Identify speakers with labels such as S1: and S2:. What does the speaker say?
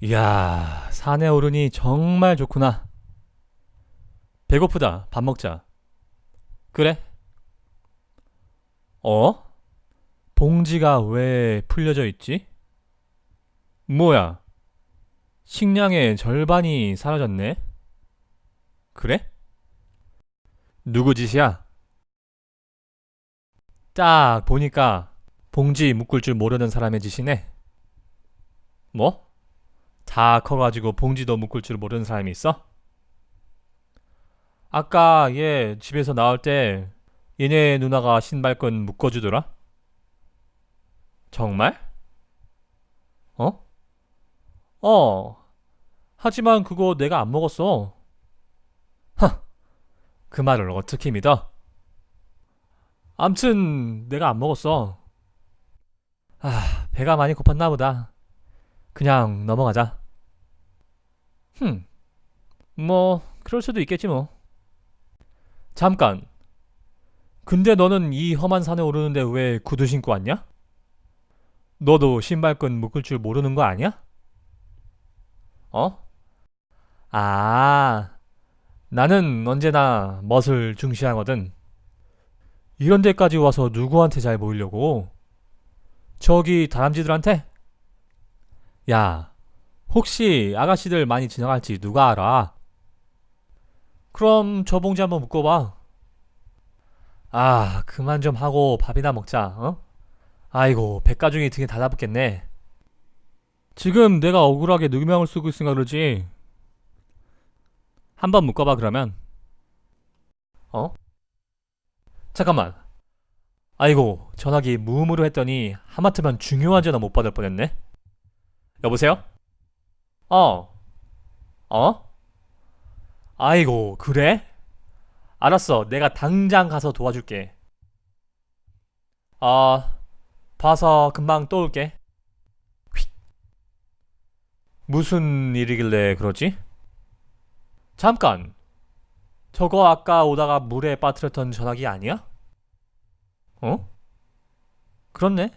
S1: 이야, 산에 오르니 정말 좋구나. 배고프다. 밥 먹자. 그래? 어? 봉지가 왜 풀려져 있지? 뭐야? 식량의 절반이 사라졌네? 그래? 누구 짓이야? 딱 보니까 봉지 묶을 줄 모르는 사람의 짓이네. 뭐? 다 커가지고 봉지도 묶을 줄 모르는 사람이 있어? 아까 얘 집에서 나올 때 얘네 누나가 신발끈 묶어주더라? 정말? 어? 어. 하지만 그거 내가 안 먹었어. 하. 그 말을 어떻게 믿어? 암튼 내가 안 먹었어. 아, 배가 많이 고팠나 보다. 그냥 넘어가자. 흠. 뭐 그럴 수도 있겠지 뭐. 잠깐. 근데 너는 이 험한 산에 오르는데 왜 구두 신고 왔냐? 너도 신발끈 묶을 줄 모르는 거 아니야? 어? 아, 나는 언제나 멋을 중시하거든. 이런 데까지 와서 누구한테 잘 보이려고? 저기 다람쥐들한테? 야, 혹시 아가씨들 많이 지나갈지 누가 알아? 그럼 저 봉지 한번 묶어봐. 아, 그만 좀 하고 밥이나 먹자, 어? 아이고, 백가중이 등에 다 잡았겠네. 지금 내가 억울하게 누명을 쓰고 있으니까 그러지. 한번 묶어봐, 그러면. 어? 잠깐만. 아이고, 전화기 무음으로 했더니 하마터면 중요한 전화 못 받을 뻔했네. 여보세요? 어. 어? 아이고, 그래? 알았어. 내가 당장 가서 도와줄게. 아, 봐서 금방 또 올게. 휙. 무슨 일이길래 그러지? 잠깐. 저거 아까 오다가 물에 빠뜨렸던 전화기 아니야? 어? 그렇네.